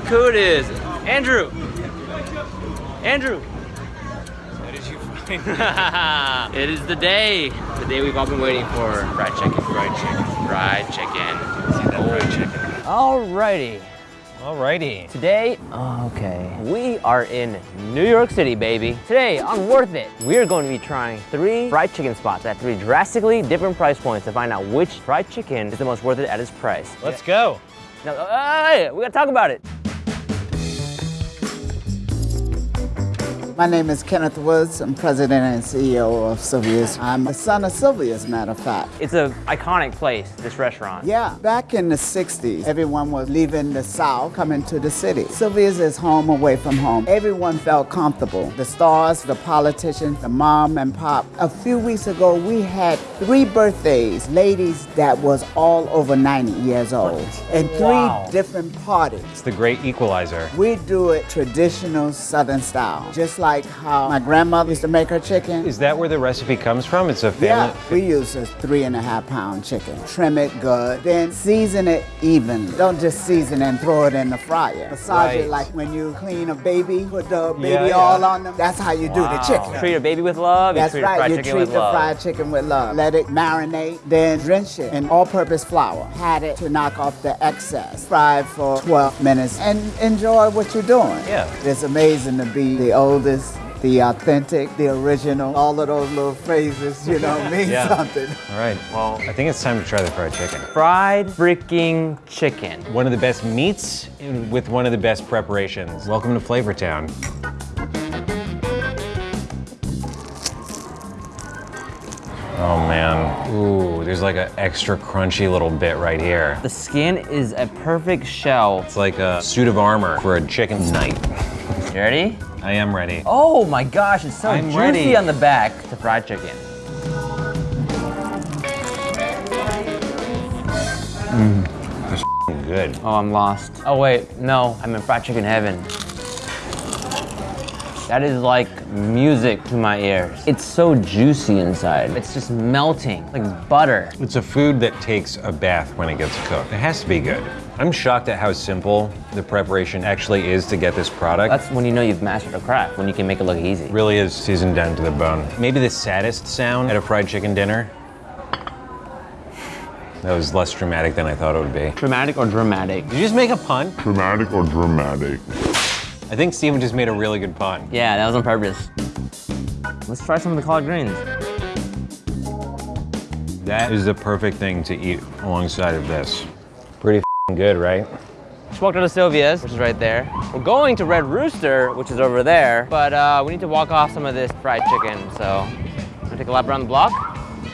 Look who it is. Andrew. Andrew. How did you find it is the day. The day we've all been waiting for. Fried chicken. fried chicken? Fried chicken. See that fried chicken? Alrighty. Alrighty. Today, okay, we are in New York City, baby. Today on Worth It, we're going to be trying three fried chicken spots at three drastically different price points to find out which fried chicken is the most worth it at its price. Let's go. Now, uh, we gotta talk about it. My name is Kenneth Woods. I'm president and CEO of Sylvia's. I'm the son of Sylvia, as a matter of fact. It's an iconic place, this restaurant. Yeah, back in the 60s, everyone was leaving the South, coming to the city. Sylvia's is home away from home. Everyone felt comfortable. The stars, the politicians, the mom and pop. A few weeks ago, we had three birthdays, ladies that was all over 90 years old, and three Wow. different parties. It's the great equalizer. We do it traditional Southern style, just like how my grandmother used to make her chicken. Is that where the recipe comes from? It's a family? Yeah, we use a three and a half pound chicken. Trim it good, then season it even. Don't just season and throw it in the fryer. Massage Right. it like when you clean a baby, put the baby Yeah, yeah. all on them. That's how you do the chicken. Treat a baby with love, That's you treat a right, fried you chicken treat the love. fried chicken with love. Let it marinate, then drench it in all-purpose flour. Pat it to knock off the excess. Fry for 12 minutes and enjoy what you're doing. Yeah. It's amazing to be the oldest, the authentic, the original. All of those little phrases, you know, mean Yeah. something. All right. Well, I think it's time to try the fried chicken. Fried freaking chicken. One of the best meats with one of the best preparations. Welcome to Flavor Town. Oh man. Ooh, there's like an extra crunchy little bit right here. The skin is a perfect shell. It's like a suit of armor for a chicken knight. You ready? I am ready. Oh my gosh, it's so I'm juicy ready. on the back to fried chicken. Mm. That's good. Oh, I'm lost. Oh wait, no, I'm in fried chicken heaven. That is like music to my ears. It's so juicy inside. It's just melting, like butter. It's a food that takes a bath when it gets cooked. It has to be good. I'm shocked at how simple the preparation actually is to get this product. That's when you know you've mastered a craft, when you can make it look easy. really is seasoned down to the bone. Maybe the saddest sound at a fried chicken dinner. That was less dramatic than I thought it would be. Dramatic or dramatic? Did you just make a pun? dramatic or dramatic? I think Steven just made a really good pun. Yeah, that was on purpose. Let's try some of the collard greens. That is the perfect thing to eat alongside of this. Good, right? Just walked out of Sylvia's, which is right there. We're going to Red Rooster, which is over there, but uh, we need to walk off some of this fried chicken, so I'm gonna take a lap around the block.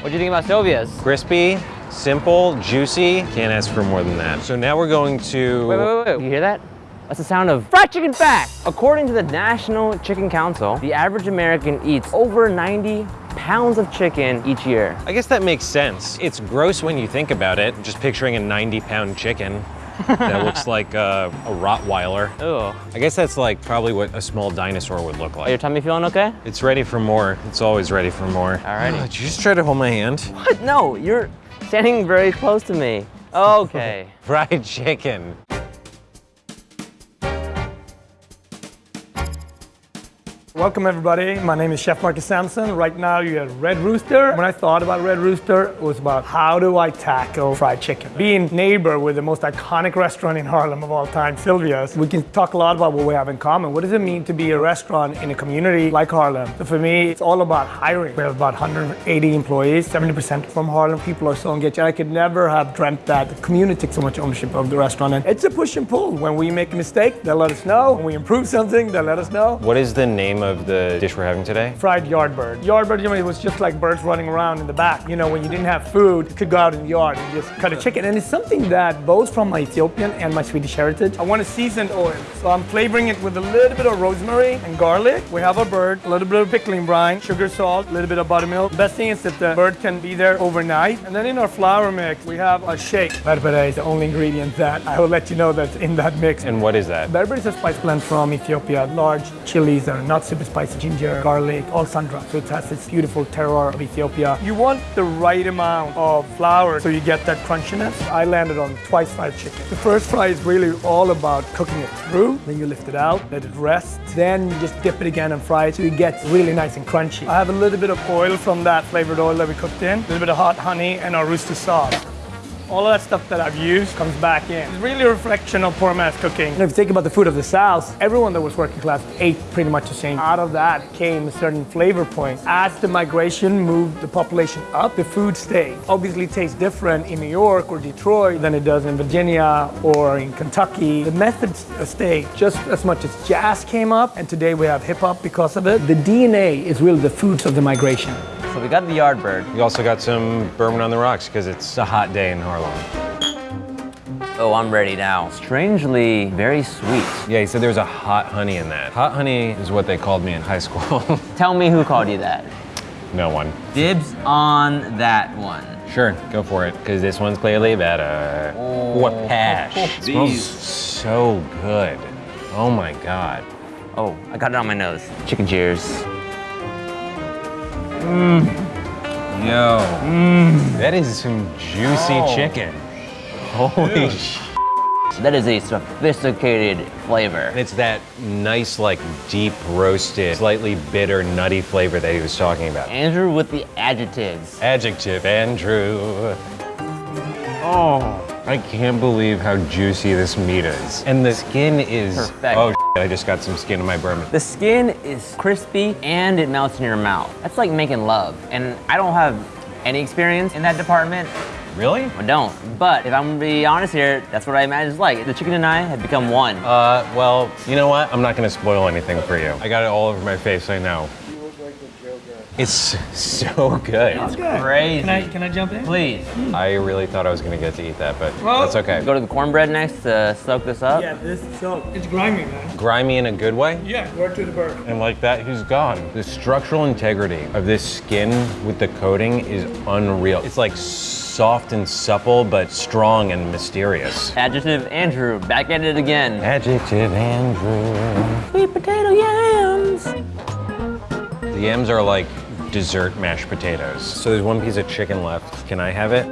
What do you think about Sylvia's? Crispy, simple, juicy. Can't ask for more than that. So now we're going to. Wait, wait, wait, wait. You hear that? That's the sound of fried chicken fact. According to the National Chicken Council, the average American eats over 90 pounds of chicken each year. I guess that makes sense. It's gross when you think about it. Just picturing a 90 pound chicken that looks like a, a Rottweiler. Ugh. I guess that's like probably what a small dinosaur would look like. Are your tummy feeling okay? It's ready for more. It's always ready for more. Alrighty. Did you just try to hold my hand? What? No, you're standing very close to me. Okay. Fried chicken. Welcome everybody. My name is Chef Marcus Samuelsson. Right now you're at Red Rooster. When I thought about Red Rooster, it was about how do I tackle fried chicken? Being neighbor with the most iconic restaurant in Harlem of all time, Sylvia's, we can talk a lot about what we have in common. What does it mean to be a restaurant in a community like Harlem? So for me, it's all about hiring. We have about 180 employees, 70% from Harlem. People are so engaged. I could never have dreamt that the community takes so much ownership of the restaurant. And it's a push and pull. When we make a mistake, they'll let us know. When we improve something, they'll let us know. What is the name the dish we're having today? fried yardbird. Yardbird, you know, it was just like birds running around in the back. You know, when you didn't have food, you could go out in the yard and just cut a chicken. And it's something that both from my Ethiopian and my Swedish heritage. I want a seasoned oil. So I'm flavoring it with a little bit of rosemary and garlic. We have a bird, a little bit of pickling brine, sugar, salt, a little bit of buttermilk. Best thing is that the bird can be there overnight. And then in our flour mix, we have a shake. Berbere is the only ingredient that I will let you know that's in that mix. And what is that? Berbere is a spice blend from Ethiopia. Large chilies that are not so super spicy ginger, garlic, all sun-dried. So it has this beautiful terroir of Ethiopia. You want the right amount of flour so you get that crunchiness. I landed on twice fried chicken. The first fry is really all about cooking it through. Then you lift it out, let it rest. Then you just dip it again and fry it so it gets really nice and crunchy. I have a little bit of oil from that flavored oil that we cooked in, a little bit of hot honey, and our rooster sauce. All of that stuff that I've used comes back in. It's really a reflection of poor man's cooking. And if you think about the food of the South, everyone that was working class ate pretty much the same. Out of that came a certain flavor point. As the migration moved the population up, the food stayed. Obviously tastes different in New York or Detroit than it does in Virginia or in Kentucky. The methods stayed just as much as jazz came up, and today we have hip hop because of it. The DNA is really the foods of the migration. So we got the Yardbird. We also got some bourbon on the rocks because it's a hot day in Harlem. Oh, I'm ready now. Strangely, very sweet. Yeah, he said there's a hot honey in that. Hot honey is what they called me in high school. Tell me who called you that. no one. Dibs on that one. Sure, go for it, because this one's clearly better. Oh. What pash. Oh, it smells so good. Oh my god. Oh, I got it on my nose. Chicken cheers. Mm. Yo. Mmm. That is some juicy oh. chicken. Holy sh! That is a sophisticated flavor. And it's that nice, like, deep roasted, slightly bitter, nutty flavor that he was talking about. Andrew with the adjectives. Adjective, Andrew. Oh, I can't believe how juicy this meat is. And the skin is. Perfect. Oh, I just got some skin in my bourbon. The skin is crispy and it melts in your mouth. That's like making love. And I don't have any experience in that department. Really? I don't. But if I'm gonna be honest here, that's what I imagine it's like. The chicken and I have become one. Uh, well, you know what? I'm not gonna spoil anything for you. I got it all over my face, I know. It's so good. Crazy. Can I, can I jump in? Please. I really thought I was gonna get to eat that, but Well- that's okay. Go to the cornbread next to soak this up. Yeah, this so it's grimy, man. Grimy in a good way? Yeah, word to the bird. And like that, he's gone. The structural integrity of this skin with the coating is unreal. It's like soft and supple, but strong and mysterious. Adjective Andrew, back at it again. Adjective Andrew. Sweet potato yams. The yams are like dessert mashed potatoes. So there's one piece of chicken left. Can I have it?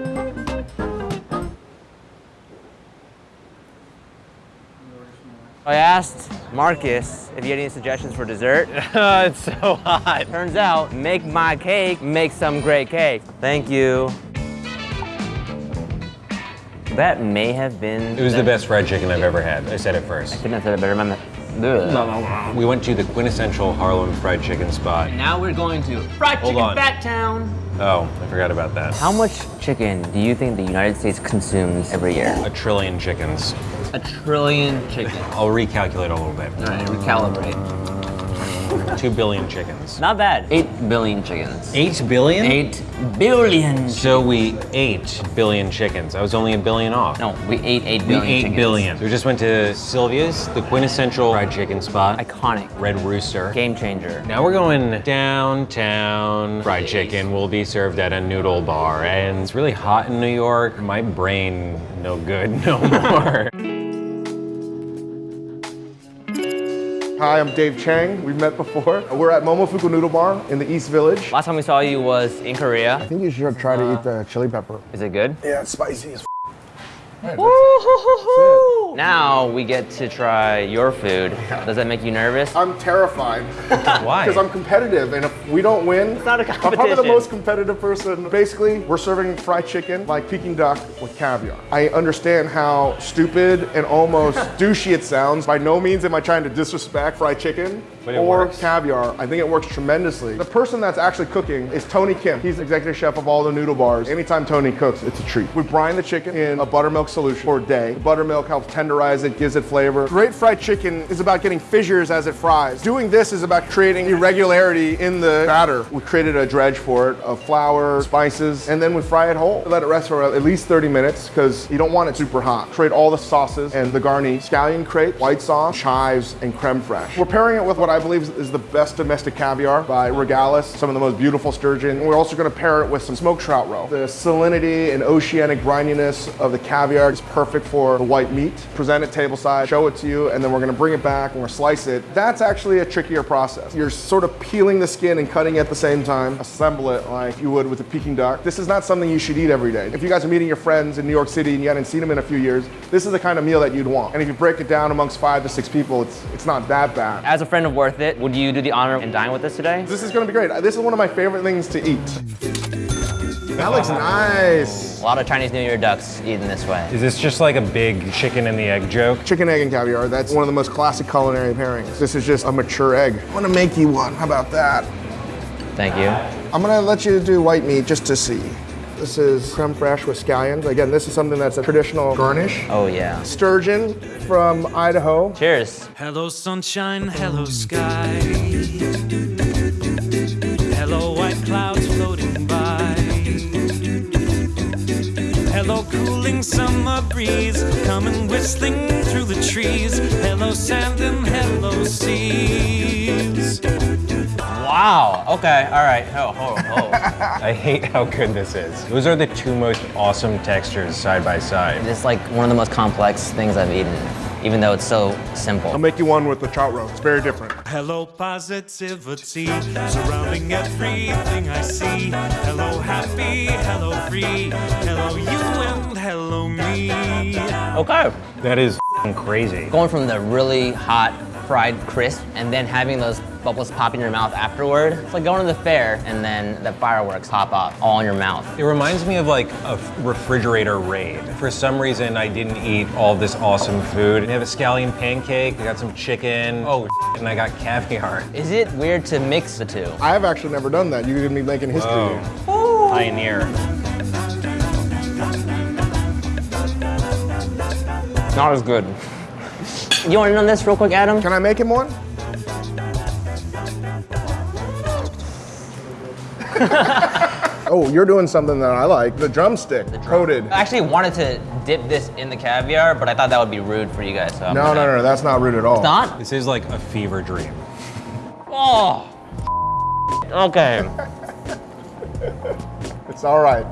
I asked Marcus if he had any suggestions for dessert. it's so hot. Turns out, make my cake, make some great cake. Thank you. That may have been. It was the best fried chicken I've ever had. I said it first. Couldn't have said it better. My Ugh. We went to the quintessential Harlem fried chicken spot. Now we're going to Fried Hold Chicken on. Fat Town. Oh, I forgot about that. How much chicken do you think the United States consumes every year? A trillion chickens. A trillion chickens. I'll recalculate a little bit. All right, recalibrate. Two billion chickens. Not bad. Eight billion chickens. Eight billion? Eight billion. So we ate billion chickens. I was only a billion off. No, we ate eight we billion ate chickens. billion. So we just went to Sylvia's, the quintessential fried chicken spot. Iconic. Red Rooster. Game changer. Now we're going downtown. Fried chicken will be served at a noodle bar, and it's really hot in New York. My brain no good no more. Hi, I'm Dave Chang. We've met before. We're at Momofuku Noodle Bar in the East Village. Last time we saw you was in Korea. I think you should try to eat uh, the chili pepper. Is it good? Yeah, it's spicy as f- Now we get to try your food. Does that make you nervous? I'm terrified Why? because I'm competitive, and if we don't win, it's not a I'm probably the most competitive person. Basically, we're serving fried chicken like Peking duck with caviar. I understand how stupid and almost douchey it sounds. By no means am I trying to disrespect fried chicken or works. caviar. I think it works tremendously. The person that's actually cooking is Tony Kim. He's executive chef of all the noodle bars. Anytime Tony cooks, it's a treat. We brine the chicken in a buttermilk solution for day. The buttermilk helps tenderize it, gives it flavor. Great fried chicken is about getting fissures as it fries. Doing this is about creating irregularity in the batter. We created a dredge for it of flour, spices, and then we fry it whole. Let it rest for at least 30 minutes because you don't want it super hot. Create all the sauces and the garni, scallion crepe, white sauce, chives, and creme fraiche. We're pairing it with what I believe is the best domestic caviar by Regalis, some of the most beautiful sturgeon. We're also going to pair it with some smoked trout roe. The salinity and oceanic brininess of the caviar there. It's perfect for the white meat. Present it table side, show it to you, and then we're gonna bring it back and we're gonna slice it. That's actually a trickier process. You're sort of peeling the skin and cutting at the same time. Assemble it like you would with a Peking duck. This is not something you should eat every day. If you guys are meeting your friends in New York City and you hadn't seen them in a few years, this is the kind of meal that you'd want. And if you break it down amongst five to six people, it's, it's not that bad. As a friend of Worth It, would you do the honor and dine with us today? This is gonna be great. This is one of my favorite things to eat. That looks nice. A lot of Chinese New Year ducks eaten this way. Is this just like a big chicken and the egg joke? Chicken, egg, and caviar. That's one of the most classic culinary pairings. This is just a mature egg. I'm gonna make you one. How about that? Thank you. I'm gonna let you do white meat just to see. This is creme fraiche with scallions. Again, this is something that's a traditional garnish. Oh yeah. Sturgeon from Idaho. Cheers. Hello, sunshine. Hello, sky. Breeze coming whistling through the trees. Hello, sand and hello, seas. Wow. Okay. All right. Oh, oh, oh. I hate how good this is. Those are the two most awesome textures side by side. it's like one of the most complex things I've eaten, even though it's so simple. I'll make you one with the trout roast. It's very different. Hello, positivity surrounding everything I see. Hello, happy. Hello, free. Hello, you and hello, me. Okay. That is f***ing crazy. Going from the really hot fried crisp and then having those bubbles pop in your mouth afterward. It's like going to the fair and then the fireworks pop off all in your mouth. It reminds me of like a refrigerator raid. For some reason, I didn't eat all this awesome food. I have a scallion pancake, I got some chicken, oh, and I got caviar. Is it weird to mix the two? I have actually never done that. You're gonna be making history. Whoa. Pioneer. Not as good. You want to know this real quick, Adam? Can I make him one? oh, you're doing something that I like. The drumstick, coated. I actually wanted to dip this in the caviar, but I thought that would be rude for you guys. So I'm No, gonna- no, no, that's not rude at all. It's not? This is like a fever dream. Oh. Okay. It's all right.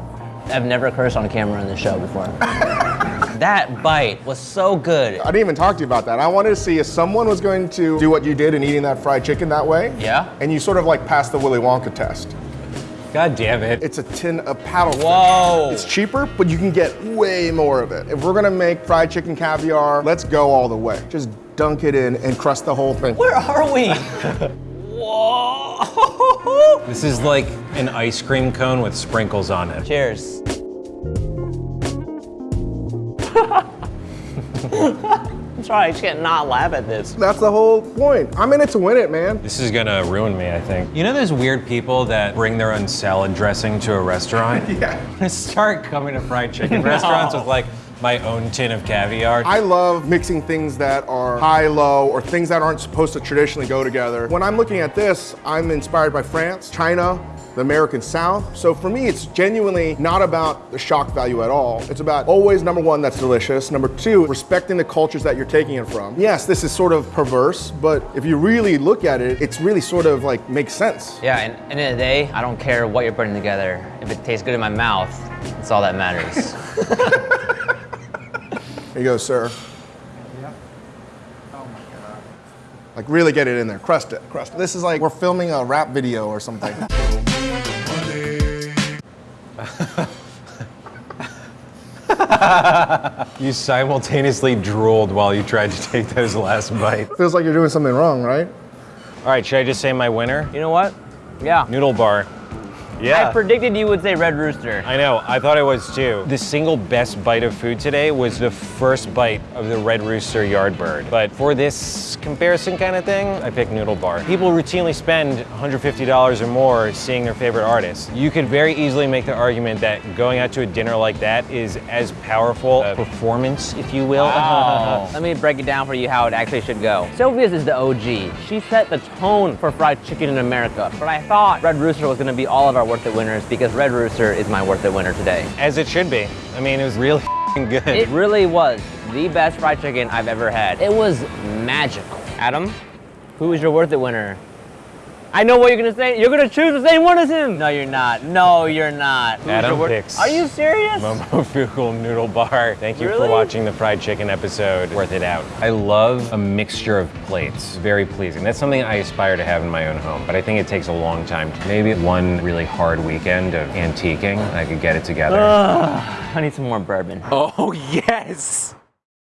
I've never cursed on camera in this show before. that bite was so good. I didn't even talk to you about that. I wanted to see if someone was going to do what you did in eating that fried chicken that way. Yeah? And you sort of like passed the Willy Wonka test. God damn it. It's a tin of paddle. fish. Whoa. It's cheaper, but you can get way more of it. If we're gonna make fried chicken caviar, let's go all the way. Just dunk it in and crust the whole thing. Where are we? Whoa. This is like an ice cream cone with sprinkles on it. Cheers. I'm sorry, I can't not laugh at this. That's the whole point. I'm in it to win it, man. This is gonna ruin me, I think. You know those weird people that bring their own salad dressing to a restaurant? Yeah. I'm gonna start coming to fried chicken restaurants with like my own tin of caviar. I love mixing things that are high, low, or things that aren't supposed to traditionally go together. When I'm looking at this, I'm inspired by France, China, the American South. So for me, it's genuinely not about the shock value at all. It's about always, number one, that's delicious. Number two, respecting the cultures that you're taking it from. Yes, this is sort of perverse, but if you really look at it, it's really sort of like makes sense. Yeah, and at the end of the day, I don't care what you're putting together. If it tastes good in my mouth, that's all that matters. Here you go, sir. Yeah. Oh my God. Like really get it in there, crust it, crust it. This is like we're filming a rap video or something. You simultaneously drooled while you tried to take those last bites. Feels like you're doing something wrong, right? All right, should I just say my winner? you know what? Yeah. Noodle bar. I predicted you would say Red Rooster. I know, I thought I was too. The single best bite of food today was the first bite of the Red Rooster Yardbird. But for this comparison kind of thing, I picked Noodle Bar. People routinely spend $150 or more seeing their favorite artists. You could very easily make the argument that going out to a dinner like that is as powerful a performance, if you will. Let me break it down for you how it actually should go. Sylvia's is the OG. She set the tone for fried chicken in America. But I thought Red Rooster was gonna be all of our Worth It winners because Red Rooster is my Worth It winner today. As it should be. I mean, it was really good. It really was the best fried chicken I've ever had. It was magical. Adam, who is your Worth It winner? I know what you're gonna say. You're gonna choose the same one as him. No, you're not. No, you're not. Adam picks- Are you serious? Momofuku noodle bar. Thank you Really? for watching the fried chicken episode. Worth it out. I love a mixture of plates. Very pleasing. That's something I aspire to have in my own home, but I think it takes a long time. Maybe one really hard weekend of antiquing, I could get it together. I need some more bourbon. Oh, yes.